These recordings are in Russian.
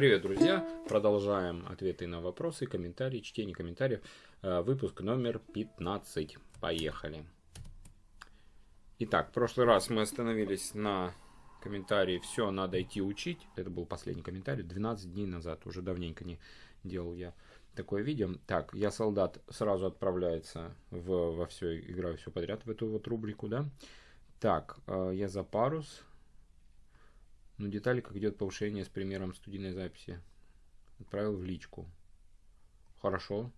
Привет, друзья! Продолжаем ответы на вопросы, комментарии, чтение комментариев. Э, выпуск номер 15. Поехали. Итак, в прошлый раз мы остановились на комментарии «Все, надо идти учить». Это был последний комментарий, 12 дней назад, уже давненько не делал я такое видео. Так, я солдат сразу отправляется в, во все, играю все подряд в эту вот рубрику, да. Так, э, я за парус, ну, детали, как идет повышение с примером студийной записи. Отправил в личку. Хорошо.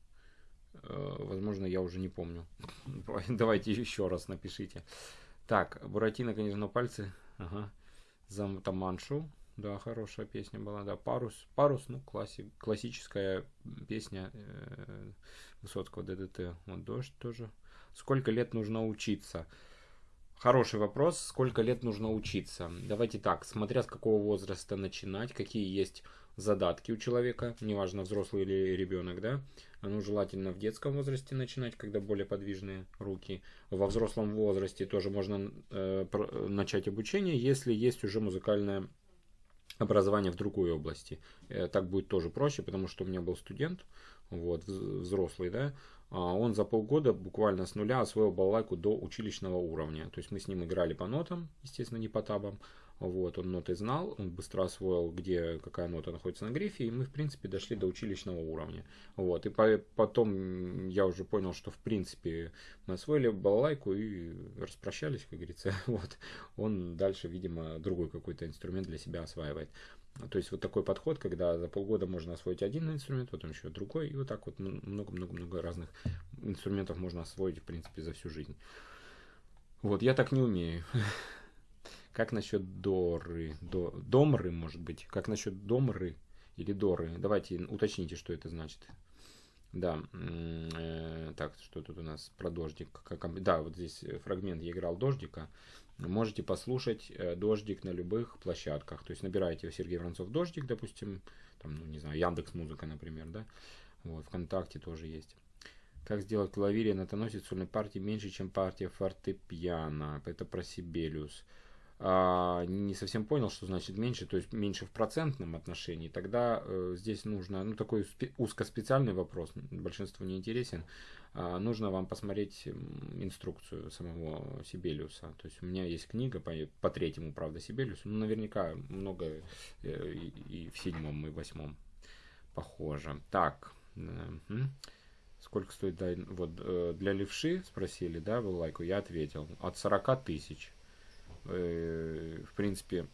Э, возможно, я уже не помню. Давайте еще раз напишите. Так, Буратино, конечно, пальцы. Ага. За Таманшу. Да, хорошая песня была, да. Парус. Парус, ну, класси, классическая песня э, Высоцкого ДДТ. Вот дождь тоже. Сколько лет нужно учиться? Хороший вопрос. Сколько лет нужно учиться? Давайте так, смотря с какого возраста начинать, какие есть задатки у человека, неважно, взрослый или ребенок, да. Ну, желательно в детском возрасте начинать, когда более подвижные руки. Во взрослом возрасте тоже можно э, начать обучение, если есть уже музыкальное образование в другой области. Э, так будет тоже проще, потому что у меня был студент, вот, взрослый, да, он за полгода буквально с нуля освоил балалайку до училищного уровня. То есть мы с ним играли по нотам, естественно, не по табам. Вот, он ноты знал, он быстро освоил, где какая нота находится на грифе, и мы, в принципе, дошли до училищного уровня. Вот, и по, потом я уже понял, что, в принципе, мы освоили балалайку и распрощались, как говорится. Вот, он дальше, видимо, другой какой-то инструмент для себя осваивает. То есть вот такой подход, когда за полгода можно освоить один инструмент, потом еще другой, и вот так вот много-много-много разных инструментов можно освоить, в принципе, за всю жизнь. Вот, я так не умею. Как насчет Доры? До, домры, может быть? Как насчет Домры или Доры? Давайте уточните, что это значит. Да, э, так, что тут у нас про дождик? Да, вот здесь фрагмент я играл дождика. Можете послушать э, дождик на любых площадках. То есть набираете Сергей Воронцов дождик, допустим, там, ну не знаю, Яндекс Музыка, например, да. Вот, ВКонтакте тоже есть. Как сделать клавире на тоносит сольной партии меньше, чем партия фортепиано? Это про Сибелиус а, не совсем понял, что значит меньше, то есть меньше в процентном отношении, тогда э, здесь нужно, ну такой спе- узкоспециальный вопрос, большинству не интересен, нужно вам посмотреть инструкцию самого Сибелиуса. То есть у меня есть книга по, по третьему, правда, Сибелиусу, ну наверняка много э, и, и в седьмом, и в восьмом похоже. Так, э, сколько стоит, вот э, для левши спросили, да, был лайку, я ответил, от 40 тысяч в принципе,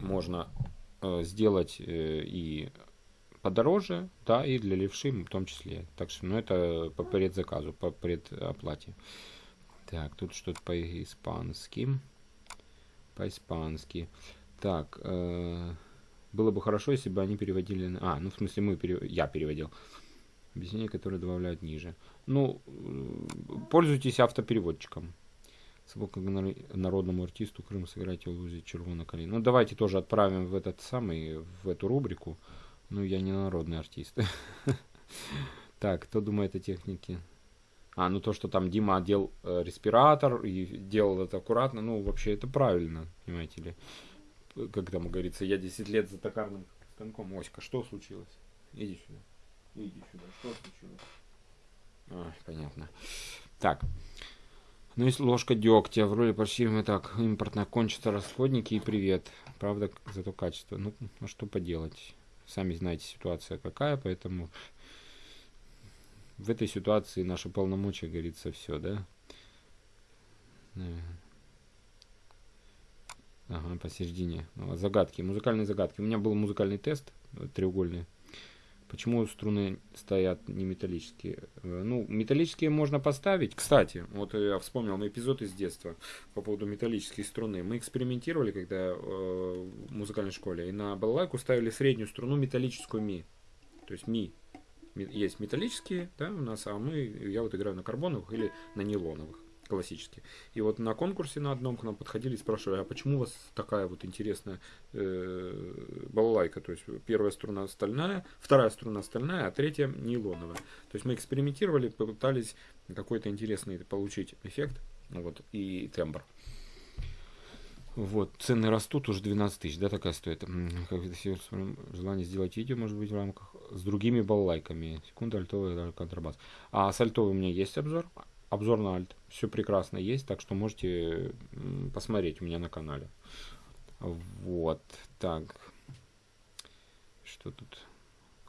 можно сделать и подороже, да, и для левши в том числе. Так что, ну, это по предзаказу, по предоплате. Так, тут что-то по-испански. По-испански. Так, э, было бы хорошо, если бы они переводили... А, ну, в смысле, мы перев... я переводил. Объяснение, которое добавляют ниже. Ну, пользуйтесь автопереводчиком. Собака народному артисту Крым сыграйте в лузе червона колени. Ну, давайте тоже отправим в этот самый, в эту рубрику. Ну, я не народный артист. Так, кто думает о технике? А, ну то, что там Дима одел э, респиратор и делал это аккуратно, ну, вообще это правильно, понимаете ли. Как там говорится, я 10 лет за токарным станком. Оська, что случилось? Иди сюда. Иди сюда. Что случилось? А, понятно. Так. Ну, если ложка дегтя в роли почти мы так, импортно кончатся расходники и привет. Правда, зато качество. Ну, а что поделать? Сами знаете, ситуация какая, поэтому в этой ситуации наша полномочия, говорится, все, да? Ага, посередине. Загадки, музыкальные загадки. У меня был музыкальный тест треугольный. Почему струны стоят не металлические? Э, ну, металлические можно поставить. Кстати, вот я вспомнил эпизод из детства по поводу металлических струны. Мы экспериментировали, когда э, в музыкальной школе, и на балалайку ставили среднюю струну металлическую ми. То есть ми. Есть металлические, да, у нас, а мы, я вот играю на карбоновых или на нейлоновых классические. И вот на конкурсе на одном к нам подходили и спрашивали, а почему у вас такая вот интересная э, балалайка? То есть первая струна стальная, вторая струна стальная, а третья нейлоновая. То есть мы экспериментировали, попытались какой-то интересный получить эффект вот, и тембр. Вот, цены растут, уже 12 тысяч, да, такая стоит. Как желание сделать видео, может быть, в рамках с другими баллайками. Секунда, альтовый, контрабас. А с альтовой у меня есть обзор. Обзор на альт. Все прекрасно есть, так что можете посмотреть у меня на канале. Вот, так. Что тут?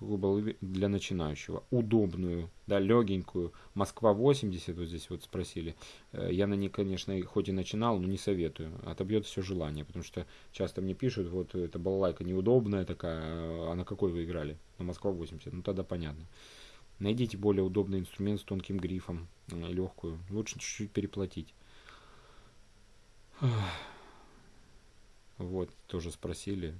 какую для начинающего. Удобную, да, легенькую. Москва 80, вот здесь вот спросили. Э, я на ней, конечно, хоть и начинал, но не советую. Отобьет все желание, потому что часто мне пишут, вот эта балалайка неудобная такая, а на какой вы играли? На Москва 80. Ну тогда понятно. Найдите более удобный инструмент с тонким грифом, э, легкую. Лучше чуть-чуть переплатить. Вот, тоже спросили.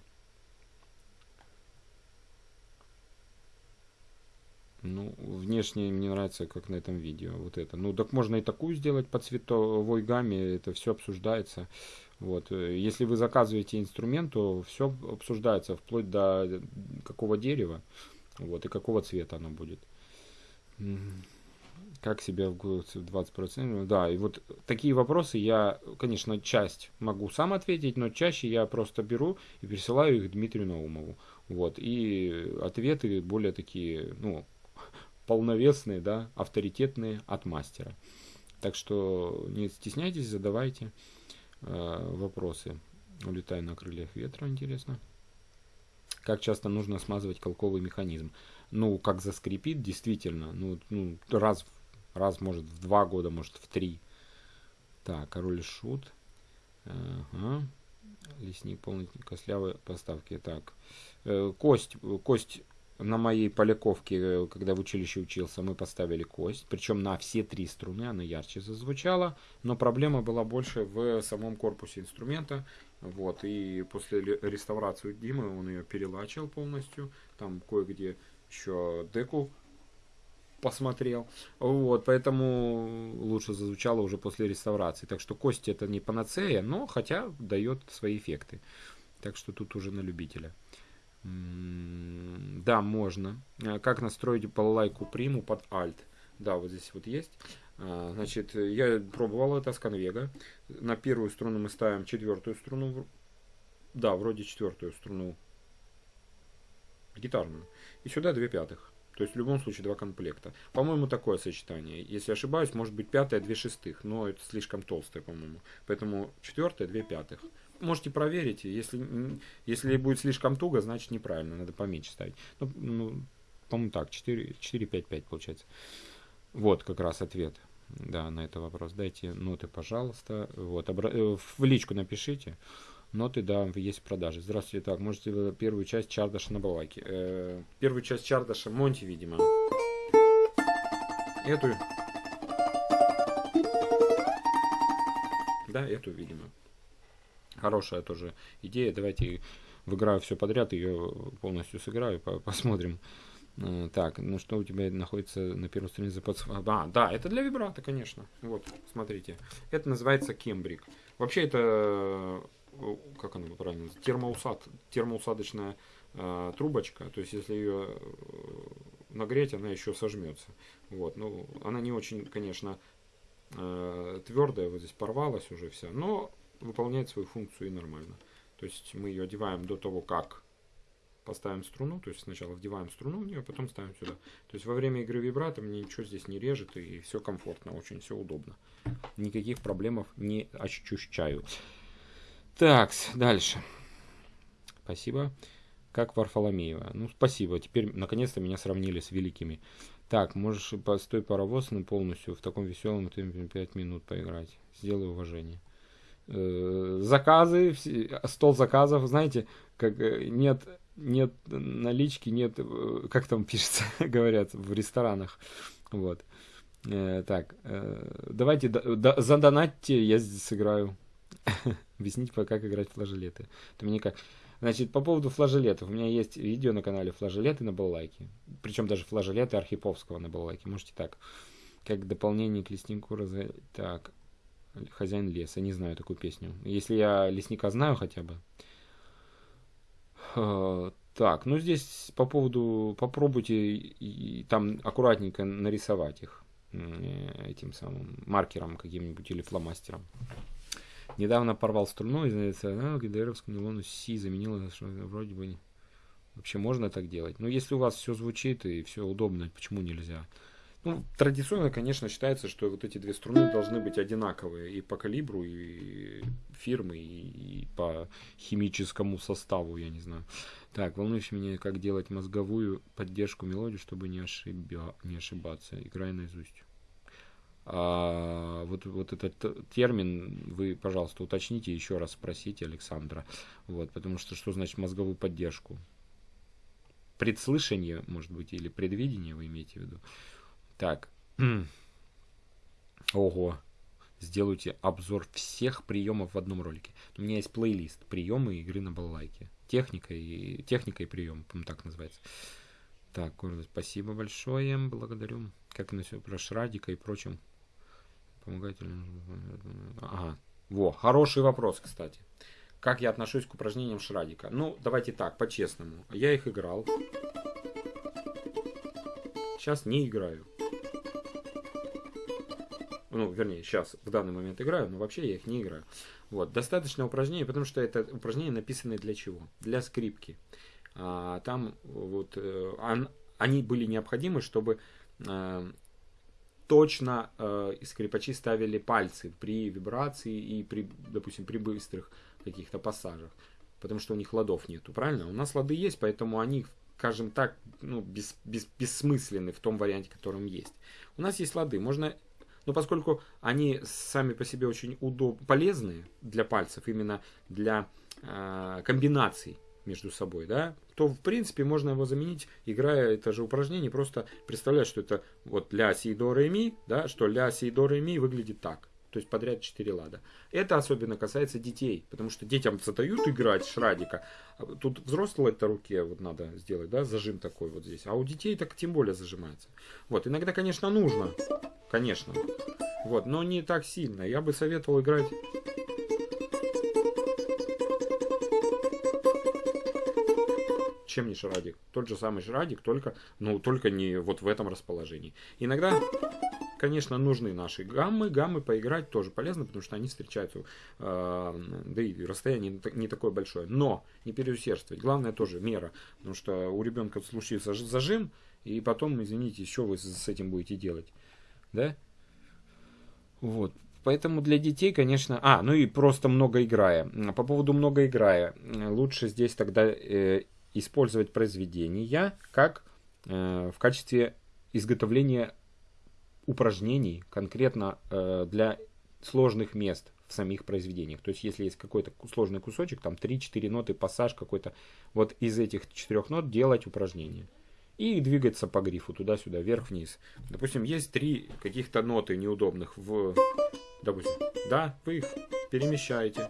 Ну, внешне мне нравится, как на этом видео. Вот это. Ну, так можно и такую сделать по цветовой гамме. Это все обсуждается. Вот. Если вы заказываете инструмент, то все обсуждается вплоть до какого дерева. Вот. И какого цвета оно будет. Как себя в 20%? Да, и вот такие вопросы я, конечно, часть могу сам ответить, но чаще я просто беру и пересылаю их Дмитрию Наумову. Вот, и ответы более такие, ну, полновесные, да, авторитетные от мастера. Так что не стесняйтесь, задавайте э, вопросы. Улетаю на крыльях ветра, интересно. Как часто нужно смазывать колковый механизм? Ну, как заскрипит, действительно, ну, ну раз, раз, может, в два года, может, в три. Так, король шут. Ага. Лесник полный костлявой поставки. Так, э, кость, кость на моей поляковке, э, когда в училище учился, мы поставили кость, причем на все три струны она ярче зазвучала, но проблема была больше в самом корпусе инструмента, вот, и после реставрации Димы он ее перелачил полностью, там кое-где еще деку посмотрел, вот, поэтому лучше зазвучало уже после реставрации, так что кость это не панацея, но хотя дает свои эффекты, так что тут уже на любителя. Да, можно. Э, как настроить балалайку приму под Alt? Да, вот здесь вот есть. А, значит, я пробовал это с конвега. На первую струну мы ставим четвертую струну. Да, вроде четвертую струну гитарную. И сюда две пятых. То есть в любом случае два комплекта. По-моему, такое сочетание. Если ошибаюсь, может быть пятая, две шестых. Но это слишком толстое, по-моему. Поэтому четвертая, две пятых можете проверить. Если, если будет слишком туго, значит неправильно, надо поменьше ставить. Ну, ну по-моему, так, 4, 4, 5, 5 получается. Вот как раз ответ да, на этот вопрос. Дайте ноты, пожалуйста. Вот. Э, в личку напишите. Ноты, да, есть в продаже. Здравствуйте, так, можете первую часть Чардаша на балаке. Э, первую часть Чардаша Монти, видимо. Эту. Да, эту, видимо. Хорошая тоже идея. Давайте в играю все подряд, ее полностью сыграю, посмотрим. Э, так, ну что у тебя находится на первой странице под... А, да, это для вибрата, конечно. Вот, смотрите. Это называется кембрик. Вообще это, как она правильно называется, термоусад, термоусадочная э, трубочка. То есть, если ее э, нагреть, она еще сожмется. Вот, ну, она не очень, конечно, э, твердая, вот здесь порвалась уже вся, но выполняет свою функцию и нормально. То есть мы ее одеваем до того, как поставим струну, то есть сначала вдеваем струну в нее, а потом ставим сюда. То есть во время игры вибрато мне ничего здесь не режет и все комфортно, очень все удобно. Никаких проблемов не ощущаю. Так, дальше. Спасибо. Как Варфоломеева. Ну, спасибо. Теперь, наконец-то, меня сравнили с великими. Так, можешь постой паровоз на полностью в таком веселом темпе 5 минут поиграть. Сделай уважение. Э, заказы, стол заказов, знаете, как э, нет, нет налички, нет, э, как там пишется, говорят в ресторанах, вот. Так, давайте задонатьте, я здесь сыграю. Объяснить, как играть флажолеты. Это мне как... Значит, по поводу флажолетов. У меня есть видео на канале флажолеты на баллайке. Причем даже флажолеты Архиповского на баллайке. Можете так. Как дополнение к леснику раз... Так. Хозяин леса. Не знаю такую песню. Если я лесника знаю хотя бы. Э, так, ну здесь по поводу... Попробуйте и, там аккуратненько нарисовать их. Этим самым маркером каким-нибудь или фломастером. Недавно порвал струну, и а, ГДРовскому нейлону Си заменила, что вроде бы вообще можно так делать. Но если у вас все звучит и все удобно, почему нельзя? Ну, традиционно, конечно, считается, что вот эти две струны должны быть одинаковые и по калибру, и фирмы, и, по химическому составу, я не знаю. Так, волнующе меня, как делать мозговую поддержку мелодии, чтобы не, ошибя, не ошибаться. Играй наизусть. А, вот, вот этот термин вы, пожалуйста, уточните еще раз, спросите Александра. Вот, потому что что значит мозговую поддержку? Предслышание, может быть, или предвидение вы имеете в виду? Так. Ого. Сделайте обзор всех приемов в одном ролике. У меня есть плейлист приемы игры на балалайке. Техника и, техника и прием, по так называется. Так, спасибо большое, благодарю. Как на все про Шрадика и прочим. Помогает ли... Ага. Во, хороший вопрос, кстати. Как я отношусь к упражнениям Шрадика? Ну, давайте так, по-честному. Я их играл. Сейчас не играю ну, вернее, сейчас в данный момент играю, но вообще я их не играю. Вот, достаточно упражнений, потому что это упражнения написаны для чего? Для скрипки. А, там вот он, они были необходимы, чтобы э, точно э, скрипачи ставили пальцы при вибрации и при, допустим, при быстрых каких-то пассажах, потому что у них ладов нету, правильно? У нас лады есть, поэтому они, скажем так, ну, без, без, бессмысленны в том варианте, которым есть. У нас есть лады, можно но поскольку они сами по себе очень удоб... полезны для пальцев, именно для э, комбинаций между собой, да, то в принципе можно его заменить, играя это же упражнение, просто представлять, что это вот ля, си, до, ре, ми, да, что ля, си, до, ре, ми выглядит так. То есть подряд 4 лада. Это особенно касается детей, потому что детям задают играть шрадика. А тут взрослой это руке вот надо сделать, да, зажим такой вот здесь. А у детей так тем более зажимается. Вот, иногда, конечно, нужно конечно. Вот, но не так сильно. Я бы советовал играть... Чем не шрадик? Тот же самый шрадик, только, ну, только не вот в этом расположении. Иногда, конечно, нужны наши гаммы. Гаммы поиграть тоже полезно, потому что они встречаются, э, да и расстояние не такое большое. Но не переусердствовать. Главное тоже мера, потому что у ребенка случится зажим, и потом, извините, что вы с этим будете делать да? Вот. Поэтому для детей, конечно... А, ну и просто много играя. По поводу много играя. Лучше здесь тогда э, использовать произведения как э, в качестве изготовления упражнений конкретно э, для сложных мест в самих произведениях. То есть, если есть какой-то сложный кусочек, там 3-4 ноты, пассаж какой-то, вот из этих четырех нот делать упражнение и двигаться по грифу туда-сюда, вверх-вниз. Допустим, есть три каких-то ноты неудобных в... Допустим, да, вы их перемещаете.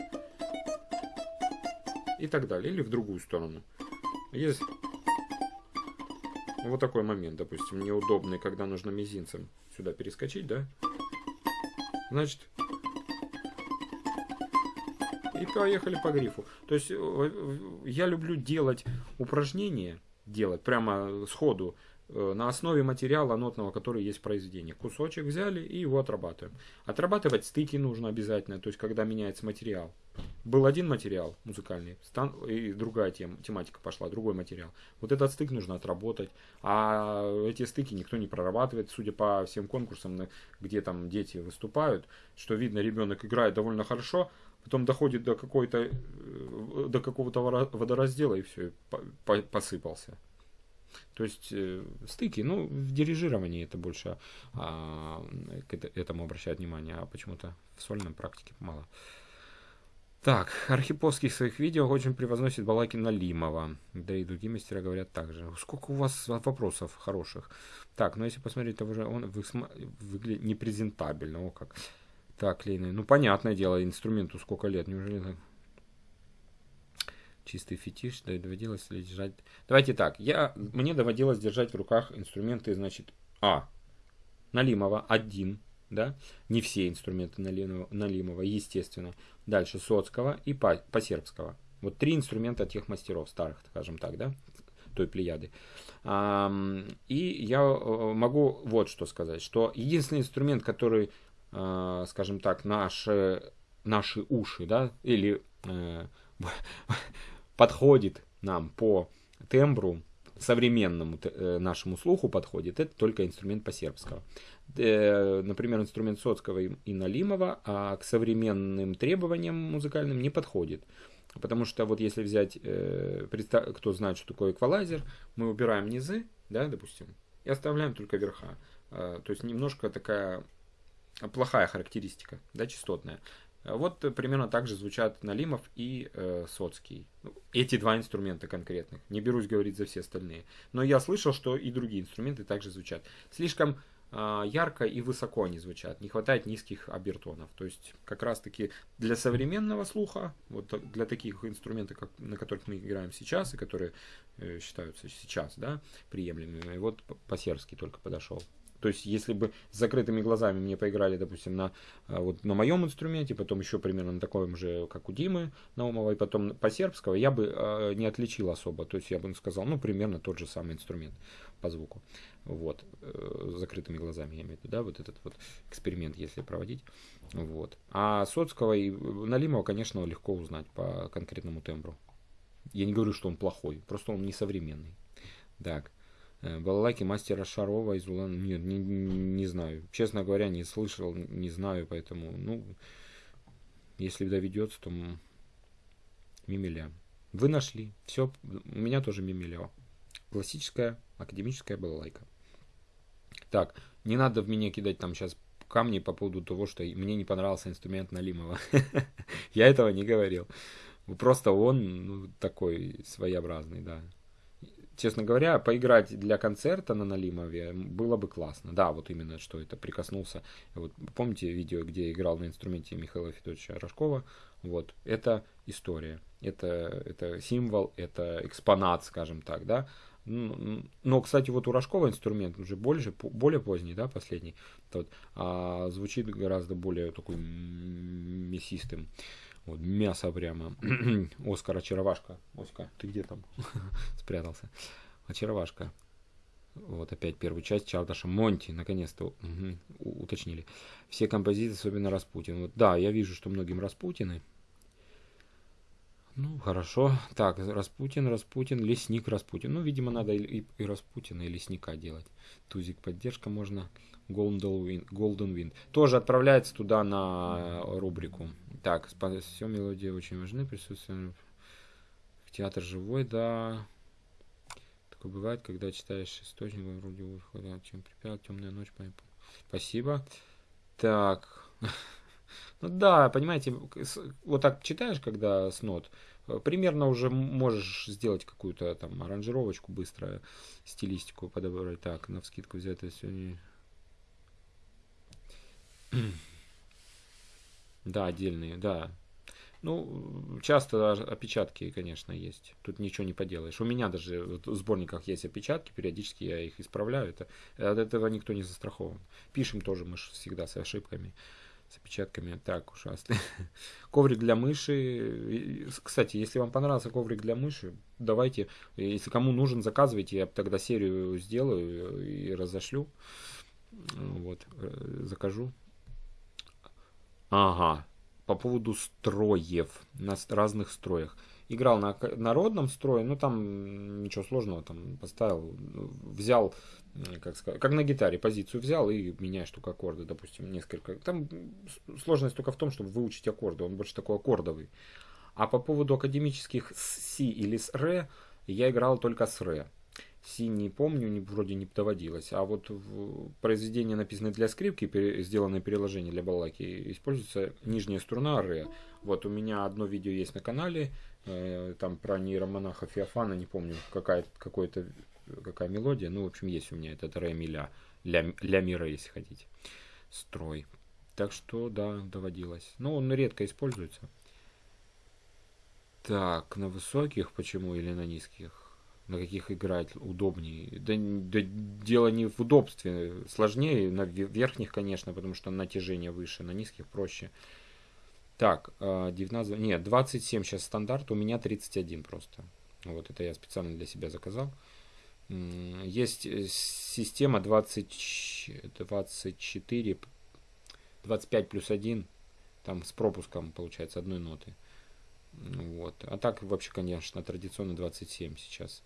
И так далее. Или в другую сторону. Есть вот такой момент, допустим, неудобный, когда нужно мизинцем сюда перескочить, да? Значит, и поехали по грифу. То есть э, я люблю делать упражнения, делать прямо сходу э, на основе материала нотного, который есть в произведении. Кусочек взяли и его отрабатываем. Отрабатывать стыки нужно обязательно, то есть когда меняется материал. Был один материал музыкальный, и другая тем, тематика пошла, другой материал. Вот этот стык нужно отработать, а эти стыки никто не прорабатывает, судя по всем конкурсам, где там дети выступают, что видно, ребенок играет довольно хорошо, потом доходит до какой-то э, до какого-то водораздела и все, посыпался. То есть э, стыки, ну, в дирижировании это больше а, к этому обращают внимание, а почему-то в сольной практике мало. Так, Архиповский в своих видео очень превозносит Балакина Лимова. Да и другие мастера говорят так же. Сколько у вас вопросов хороших. Так, ну если посмотреть, то уже он выглядит непрезентабельно. О как. Так, Лейна, ну понятное дело, инструменту сколько лет, неужели так? Чистый фетиш, да доводилось ли держать... Давайте так, я, мне доводилось держать в руках инструменты, значит, А, Налимова, один, да, не все инструменты Налимова, естественно. Дальше Соцкого и Посербского. Вот три инструмента тех мастеров старых, скажем так, да, той плеяды. И я э, могу вот что сказать, что единственный инструмент, который Э, скажем так, наши наши уши, да, или э, подходит нам по тембру, современному нашему слуху подходит, это только инструмент по-сербскому. Э, например, инструмент Соцкого и Налимова, а к современным требованиям музыкальным не подходит. Потому что вот если взять, э, кто знает, что такое эквалайзер, мы убираем низы, да, допустим, и оставляем только верха. То есть немножко такая плохая характеристика, да, частотная. Вот примерно так же звучат Налимов и э, Соцкий. Ну, эти два инструмента конкретных. Не берусь говорить за все остальные. Но я слышал, что и другие инструменты также звучат. Слишком э, ярко и высоко они звучат. Не хватает низких обертонов. То есть как раз таки для современного слуха, вот для таких инструментов, как, на которых мы играем сейчас и которые э, считаются сейчас да, приемлемыми, вот по-сербски только подошел. То есть, если бы с закрытыми глазами мне поиграли, допустим, на, а, вот, на моем инструменте, потом еще примерно на таком же, как у Димы Наумова, и потом по сербского, я бы э, не отличил особо. То есть, я бы сказал, ну, примерно тот же самый инструмент по звуку. Вот, э, с закрытыми глазами, я имею в виду, да, вот этот вот эксперимент, если проводить. Вот. А Соцкого и Налимова, конечно, легко узнать по конкретному тембру. Я не говорю, что он плохой, просто он несовременный. Так. Э, балалайки мастера Шарова из Улан. Нет, не, не знаю. Честно говоря, не слышал, не знаю, поэтому, ну, если доведется, то мимиля. Вы нашли. Все, у меня тоже мимиля. Классическая академическая балалайка. Так, не надо в меня кидать там сейчас камни по поводу того, что мне не понравился инструмент Налимова. Я этого не говорил. Просто он ну, такой своеобразный, да честно говоря, поиграть для концерта на Налимове было бы классно. Да, вот именно, что это прикоснулся. Вот помните видео, где играл на инструменте Михаила Федоровича Рожкова? Вот, это история, это, это символ, это экспонат, скажем так, да. Но, кстати, вот у Рожкова инструмент уже больше, более поздний, да, последний, вот, а звучит гораздо более такой мясистым. Вот, мясо прямо. Оскар Очаровашка. Оська, ты где там? Спрятался. Очаровашка. Вот опять первую часть Чардаша Монти, наконец-то угу, уточнили. Все композиции, особенно Распутин. Вот, да, я вижу, что многим Распутины. Ну, хорошо. Так, Распутин, Распутин, Лесник, Распутин. Ну, видимо, надо и, и Распутина, и Лесника делать. Тузик поддержка можно. Golden Wind. Тоже отправляется туда на рубрику. Так, все мелодии очень важны. Присутствие театр живой, да. Такое бывает, когда читаешь источник, вроде выхода, чем припят, темная ночь. Спасибо. Так. Ну да, понимаете, вот так читаешь, когда с нот, примерно уже можешь сделать какую-то там аранжировочку быстро, стилистику подобрать. Так, на вскидку это сегодня. Да, отдельные, да. Ну, часто опечатки, конечно, есть. Тут ничего не поделаешь. У меня даже в сборниках есть опечатки, периодически я их исправляю. Это, от этого никто не застрахован. Пишем тоже мы всегда с ошибками, с опечатками. Так, ужасно. коврик для мыши. Кстати, если вам понравился коврик для мыши, давайте, если кому нужен, заказывайте. Я тогда серию сделаю и разошлю. Вот, э, закажу. Ага, по поводу строев, на разных строях. Играл на народном строе, ну там ничего сложного, там поставил, взял, как сказать, как на гитаре, позицию взял и меняешь только аккорды, допустим, несколько. Там сложность только в том, чтобы выучить аккорды, он больше такой аккордовый. А по поводу академических с си или с ре, я играл только с ре. Си не помню, не, вроде не доводилось. А вот в произведении, написанное для скрипки, пере, сделанное переложение для балаки, используется нижняя струна ре. Вот у меня одно видео есть на канале, э, там про нейромонаха Феофана, не помню, какая, какой-то, какая мелодия. Ну, в общем, есть у меня этот ре ми ля, ля, ля ми ре, если хотите. Строй. Так что, да, доводилось. Но он редко используется. Так, на высоких почему или на низких? На каких играть удобнее. Да, да дело не в удобстве, сложнее на верхних, конечно, потому что натяжение выше, на низких проще. Так, 19, а, нет, 27 сейчас стандарт, у меня 31 просто. Вот это я специально для себя заказал. Есть э, система 20, 24, 25 плюс 1, Там с пропуском, получается, одной ноты. Вот. А так вообще, конечно, традиционно 27 сейчас.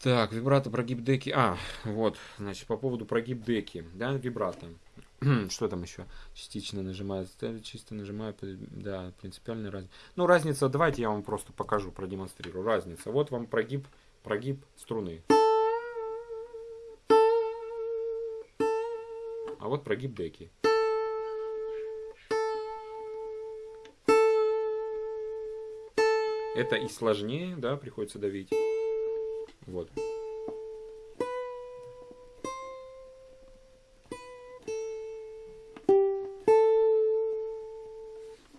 Так, вибрато, прогиб деки. А, вот, значит, по поводу прогиб деки, да, вибрато. Что там еще? Частично нажимаю, чисто нажимаю, да, принципиальная разница. Ну, разница, давайте я вам просто покажу, продемонстрирую. Разница. Вот вам прогиб, прогиб струны. А вот прогиб деки. Это и сложнее, да, приходится давить. Вот.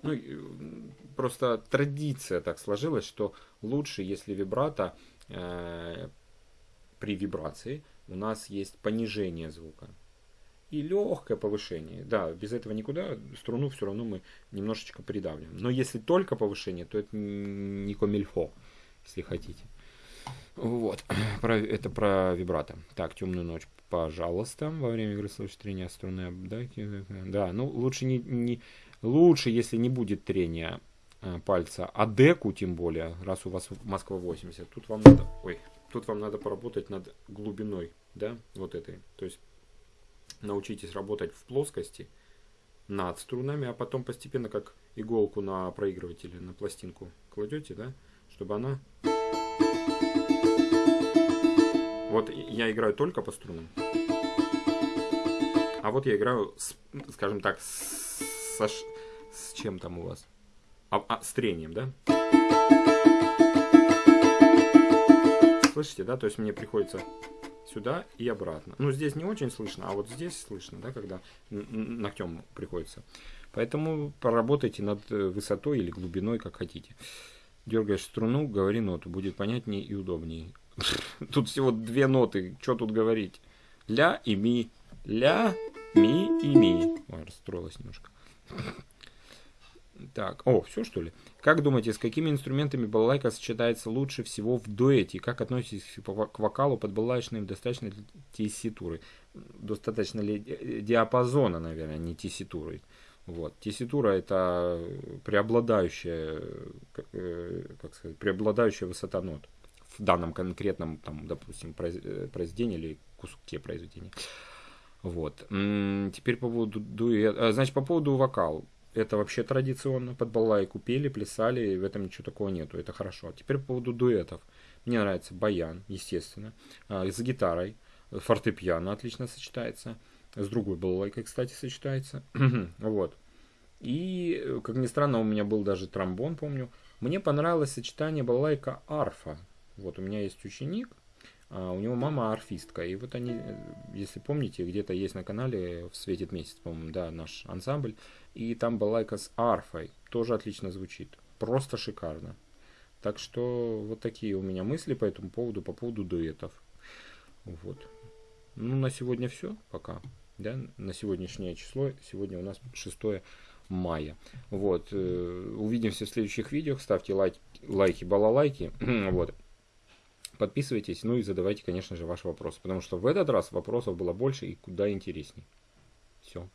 Ну, просто традиция так сложилась, что лучше, если вибрато э, при вибрации у нас есть понижение звука и легкое повышение. Да, без этого никуда, струну все равно мы немножечко придавливаем. Но если только повышение, то это не комильфо, если хотите. Вот, про, это про вибрато. Так, темную ночь, пожалуйста, во время игры слышать трения струны. Да, да, ну лучше не, не лучше, если не будет трения э, пальца, а деку тем более, раз у вас Москва 80, тут вам надо, ой, тут вам надо поработать над глубиной, да, вот этой. То есть научитесь работать в плоскости над струнами, а потом постепенно как иголку на проигрывателе, на пластинку кладете, да, чтобы она вот я играю только по струнам. А вот я играю, с, скажем так, с, с, с чем там у вас? А, а, с трением, да? Слышите, да? То есть мне приходится сюда и обратно. Ну, здесь не очень слышно, а вот здесь слышно, да, когда ногтем приходится. Поэтому поработайте над э, высотой или глубиной, как хотите. Дергаешь струну, говори ноту, будет понятнее и удобнее. Тут всего две ноты, что тут говорить? Ля и ми. Ля, ми и ми. Ой, расстроилась немножко. Так, о, все что ли? Как думаете, с какими инструментами балалайка сочетается лучше всего в дуэте? Как относитесь к вокалу под балалайчным? Достаточно ли тесситуры? Достаточно ли э, диапазона, наверное, а не тесситуры? Вот. Тесситура это преобладающая, э, как сказать, преобладающая высота нот в данном конкретном, там, допустим, э, произведении или куске произведения. Вот. Теперь по поводу дуэта. Значит, по поводу вокала. Это вообще традиционно. Под балалайку пели, плясали, и в этом ничего такого нету. Это хорошо. Теперь по поводу дуэтов. Мне нравится баян, естественно. А, с гитарой. Фортепиано отлично сочетается. С другой балалайкой, кстати, сочетается. вот. И, как ни странно, у меня был даже тромбон, помню. Мне понравилось сочетание балалайка-арфа. Вот у меня есть ученик, а у него мама арфистка. И вот они, если помните, где-то есть на канале в «Светит месяц», по-моему, да, наш ансамбль. И там балайка с арфой. Тоже отлично звучит. Просто шикарно. Так что вот такие у меня мысли по этому поводу, по поводу дуэтов. Вот. Ну, на сегодня все пока. Да, на сегодняшнее число. Сегодня у нас 6 мая. Вот. Э, увидимся в следующих видео. Ставьте лайки, лайки, балалайки. вот. Подписывайтесь, ну и задавайте, конечно же, ваши вопросы. Потому что в этот раз вопросов было больше и куда интересней. Все.